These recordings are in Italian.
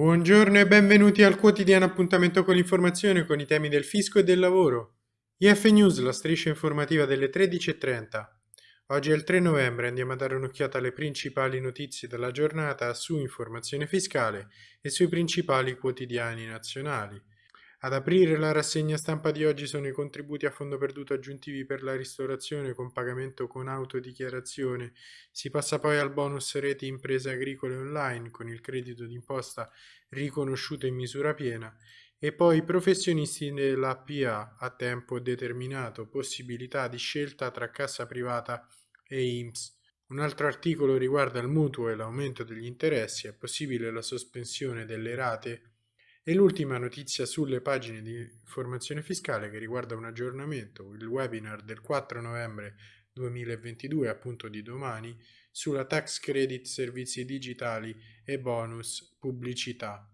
Buongiorno e benvenuti al quotidiano appuntamento con l'informazione con i temi del fisco e del lavoro. IF News, la striscia informativa delle 13.30. Oggi è il 3 novembre, andiamo a dare un'occhiata alle principali notizie della giornata su informazione fiscale e sui principali quotidiani nazionali. Ad aprire la rassegna stampa di oggi sono i contributi a fondo perduto aggiuntivi per la ristorazione con pagamento con autodichiarazione. Si passa poi al bonus reti imprese agricole online con il credito d'imposta riconosciuto in misura piena e poi i professionisti dell'APA a tempo determinato, possibilità di scelta tra cassa privata e IMSS. Un altro articolo riguarda il mutuo e l'aumento degli interessi, è possibile la sospensione delle rate e l'ultima notizia sulle pagine di informazione fiscale che riguarda un aggiornamento, il webinar del 4 novembre 2022, appunto di domani, sulla tax credit servizi digitali e bonus pubblicità.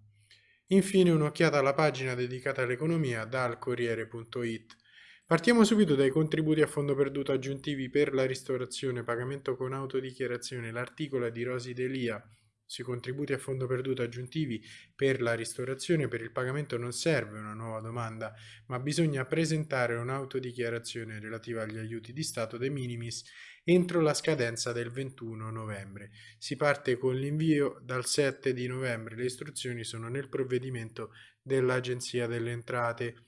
Infine un'occhiata alla pagina dedicata all'economia dal Corriere.it. Partiamo subito dai contributi a fondo perduto aggiuntivi per la ristorazione, pagamento con autodichiarazione. L'articolo è di Rosi Delia sui contributi a fondo perduto aggiuntivi per la ristorazione per il pagamento non serve una nuova domanda, ma bisogna presentare un'autodichiarazione relativa agli aiuti di Stato de minimis entro la scadenza del 21 novembre. Si parte con l'invio dal 7 di novembre, le istruzioni sono nel provvedimento dell'Agenzia delle Entrate.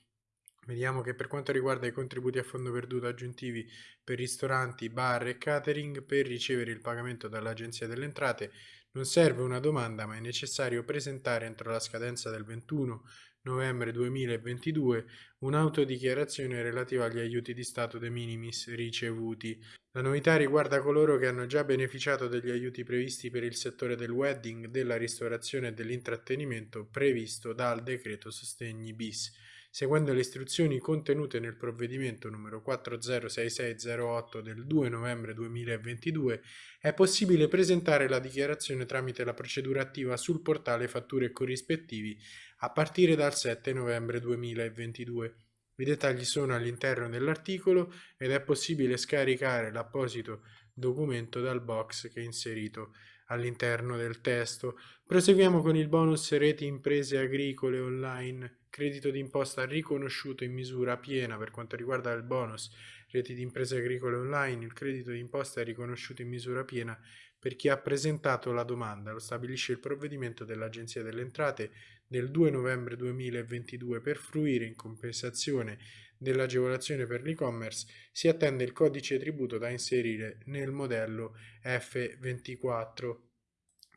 Vediamo che per quanto riguarda i contributi a fondo perduto aggiuntivi per ristoranti, bar e catering, per ricevere il pagamento dall'Agenzia delle Entrate non serve una domanda, ma è necessario presentare entro la scadenza del 21 novembre 2022 un'autodichiarazione relativa agli aiuti di Stato de minimis ricevuti. La novità riguarda coloro che hanno già beneficiato degli aiuti previsti per il settore del wedding, della ristorazione e dell'intrattenimento previsto dal decreto sostegni bis seguendo le istruzioni contenute nel provvedimento numero 406608 del 2 novembre 2022, è possibile presentare la dichiarazione tramite la procedura attiva sul portale fatture corrispettivi a partire dal 7 novembre 2022. I dettagli sono all'interno dell'articolo ed è possibile scaricare l'apposito documento dal box che è inserito all'interno del testo. Proseguiamo con il bonus reti imprese agricole online credito d'imposta riconosciuto in misura piena per quanto riguarda il bonus reti di imprese agricole online, il credito d'imposta è riconosciuto in misura piena per chi ha presentato la domanda, lo stabilisce il provvedimento dell'Agenzia delle Entrate del 2 novembre 2022 per fruire in compensazione dell'agevolazione per l'e-commerce si attende il codice tributo da inserire nel modello F24.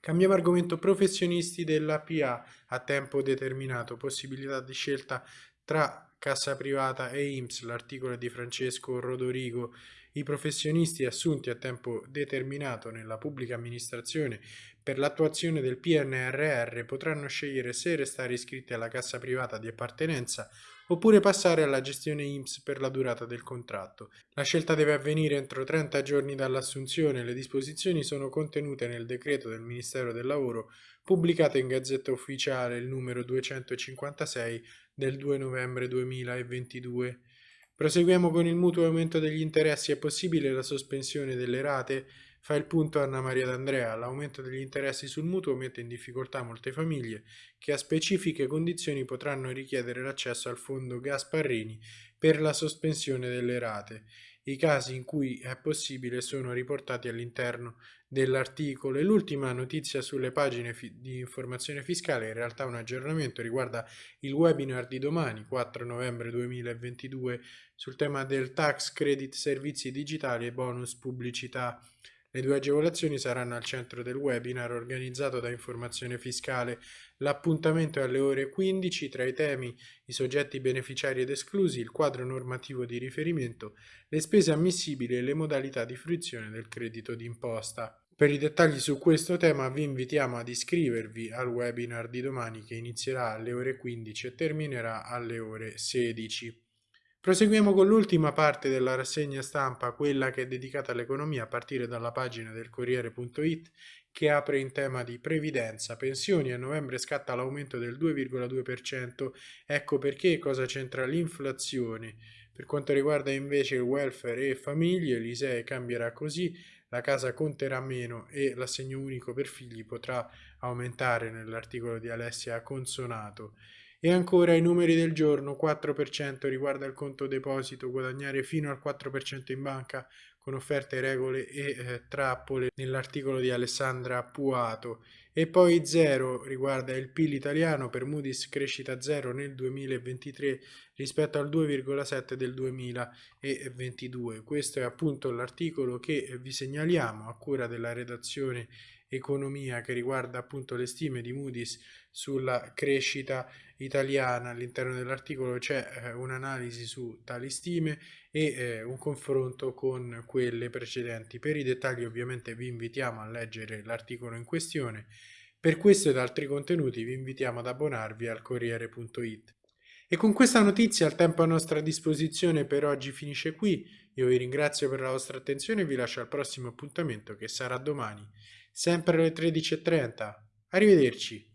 Cambiamo argomento. Professionisti della PA a tempo determinato, possibilità di scelta tra cassa privata e IMSS, l'articolo di Francesco Rodorigo. I professionisti assunti a tempo determinato nella pubblica amministrazione per l'attuazione del PNRR potranno scegliere se restare iscritti alla cassa privata di appartenenza oppure passare alla gestione IMSS per la durata del contratto. La scelta deve avvenire entro 30 giorni dall'assunzione le disposizioni sono contenute nel decreto del Ministero del Lavoro pubblicato in Gazzetta Ufficiale il numero 256 del 2 novembre 2022. Proseguiamo con il mutuo aumento degli interessi. È possibile la sospensione delle rate? Fa il punto Anna Maria D'Andrea, l'aumento degli interessi sul mutuo mette in difficoltà molte famiglie che a specifiche condizioni potranno richiedere l'accesso al fondo Gasparrini per la sospensione delle rate. I casi in cui è possibile sono riportati all'interno dell'articolo e l'ultima notizia sulle pagine di informazione fiscale, in realtà un aggiornamento, riguarda il webinar di domani, 4 novembre 2022, sul tema del tax credit servizi digitali e bonus pubblicità. Le due agevolazioni saranno al centro del webinar organizzato da Informazione Fiscale. L'appuntamento è alle ore 15 tra i temi i soggetti beneficiari ed esclusi, il quadro normativo di riferimento, le spese ammissibili e le modalità di fruizione del credito d'imposta. Per i dettagli su questo tema vi invitiamo ad iscrivervi al webinar di domani che inizierà alle ore 15 e terminerà alle ore 16. Proseguiamo con l'ultima parte della rassegna stampa, quella che è dedicata all'economia a partire dalla pagina del Corriere.it che apre in tema di previdenza, pensioni, a novembre scatta l'aumento del 2,2%, ecco perché cosa c'entra l'inflazione. Per quanto riguarda invece il welfare e famiglie, l'ISEE cambierà così, la casa conterà meno e l'assegno unico per figli potrà aumentare nell'articolo di Alessia Consonato. E ancora i numeri del giorno, 4% riguarda il conto deposito, guadagnare fino al 4% in banca con offerte, regole e eh, trappole nell'articolo di Alessandra Puato e poi 0 riguarda il PIL italiano per Moody's crescita 0 nel 2023 rispetto al 2,7 del 2022. Questo è appunto l'articolo che vi segnaliamo a cura della redazione economia che riguarda appunto le stime di Moody's sulla crescita italiana. All'interno dell'articolo c'è eh, un'analisi su tali stime e eh, un confronto con quelle precedenti. Per i dettagli ovviamente vi invitiamo a leggere l'articolo in questione. Per questo ed altri contenuti vi invitiamo ad abbonarvi al Corriere.it. E con questa notizia il tempo a nostra disposizione per oggi finisce qui. Io vi ringrazio per la vostra attenzione e vi lascio al prossimo appuntamento che sarà domani sempre alle 13.30. Arrivederci.